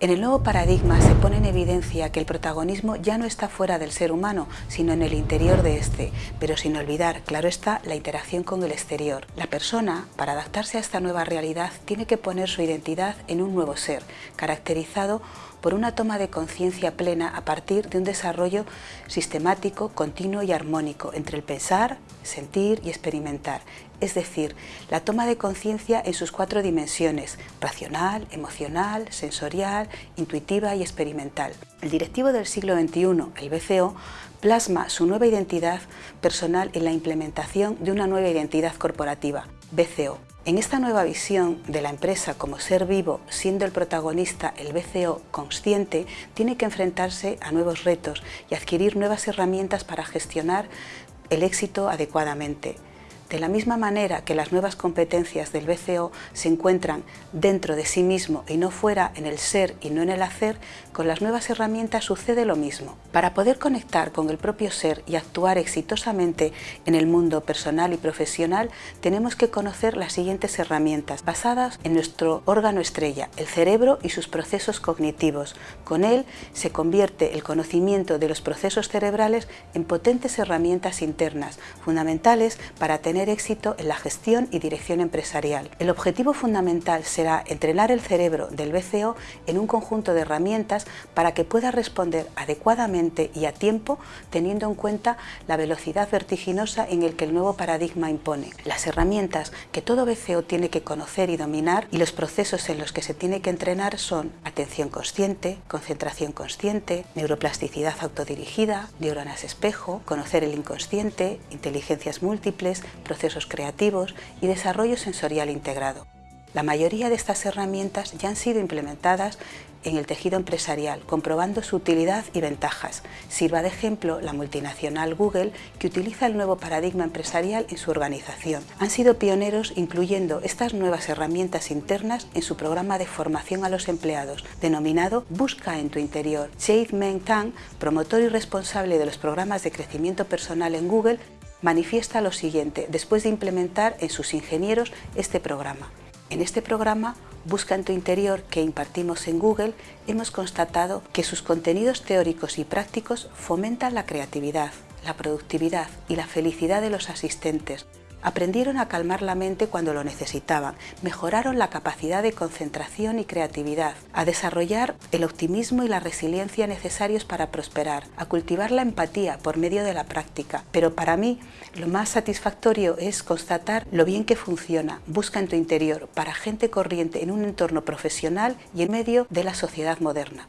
En el nuevo paradigma se pone en evidencia que el protagonismo ya no está fuera del ser humano, sino en el interior de este, pero sin olvidar, claro está, la interacción con el exterior. La persona, para adaptarse a esta nueva realidad, tiene que poner su identidad en un nuevo ser, caracterizado por una toma de conciencia plena a partir de un desarrollo sistemático, continuo y armónico entre el pensar, sentir y experimentar, es decir, la toma de conciencia en sus cuatro dimensiones, racional, emocional, sensorial, intuitiva y experimental. El directivo del siglo XXI, el BCO, plasma su nueva identidad personal en la implementación de una nueva identidad corporativa, BCO, en esta nueva visión de la empresa como ser vivo, siendo el protagonista el BCO consciente, tiene que enfrentarse a nuevos retos y adquirir nuevas herramientas para gestionar el éxito adecuadamente. De la misma manera que las nuevas competencias del BCO se encuentran dentro de sí mismo y no fuera en el ser y no en el hacer, con las nuevas herramientas sucede lo mismo. Para poder conectar con el propio ser y actuar exitosamente en el mundo personal y profesional, tenemos que conocer las siguientes herramientas, basadas en nuestro órgano estrella, el cerebro y sus procesos cognitivos. Con él se convierte el conocimiento de los procesos cerebrales en potentes herramientas internas, fundamentales para tener éxito en la gestión y dirección empresarial. El objetivo fundamental será entrenar el cerebro del BCO en un conjunto de herramientas para que pueda responder adecuadamente y a tiempo teniendo en cuenta la velocidad vertiginosa en el que el nuevo paradigma impone. Las herramientas que todo BCO tiene que conocer y dominar y los procesos en los que se tiene que entrenar son atención consciente, concentración consciente, neuroplasticidad autodirigida, neuronas espejo, conocer el inconsciente, inteligencias múltiples, procesos creativos y desarrollo sensorial integrado. La mayoría de estas herramientas ya han sido implementadas en el tejido empresarial, comprobando su utilidad y ventajas. Sirva de ejemplo la multinacional Google, que utiliza el nuevo paradigma empresarial en su organización. Han sido pioneros incluyendo estas nuevas herramientas internas en su programa de formación a los empleados, denominado Busca en tu interior. Jade Meng Tang, promotor y responsable de los programas de crecimiento personal en Google, manifiesta lo siguiente después de implementar en sus ingenieros este programa. En este programa, Busca en tu interior que impartimos en Google, hemos constatado que sus contenidos teóricos y prácticos fomentan la creatividad, la productividad y la felicidad de los asistentes, Aprendieron a calmar la mente cuando lo necesitaban, mejoraron la capacidad de concentración y creatividad, a desarrollar el optimismo y la resiliencia necesarios para prosperar, a cultivar la empatía por medio de la práctica. Pero para mí lo más satisfactorio es constatar lo bien que funciona, busca en tu interior, para gente corriente en un entorno profesional y en medio de la sociedad moderna.